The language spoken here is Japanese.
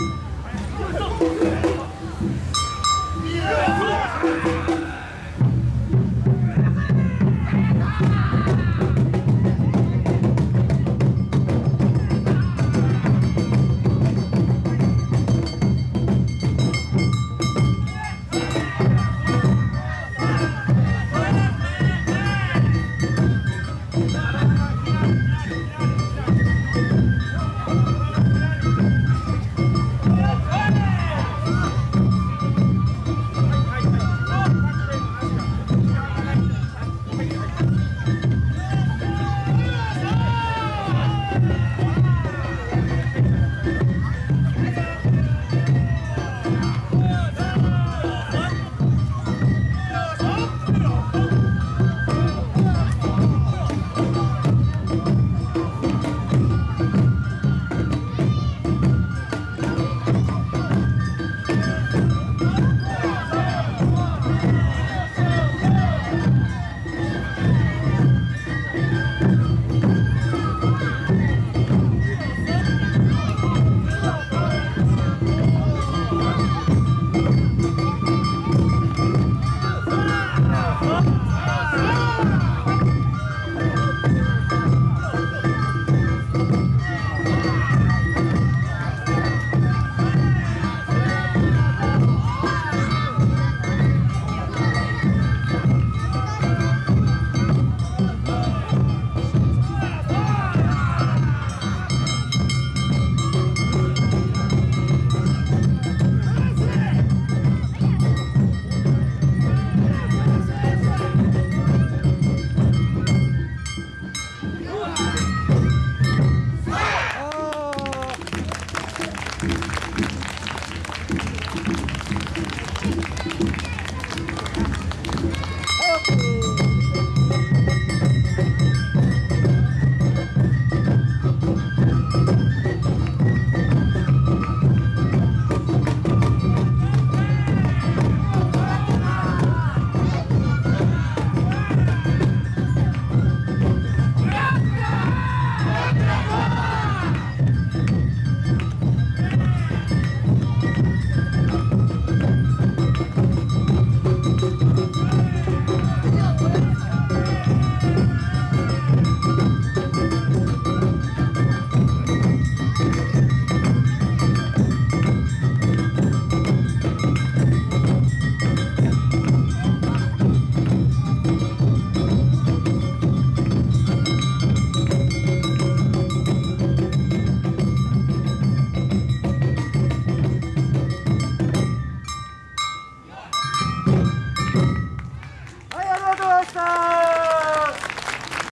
Yeah!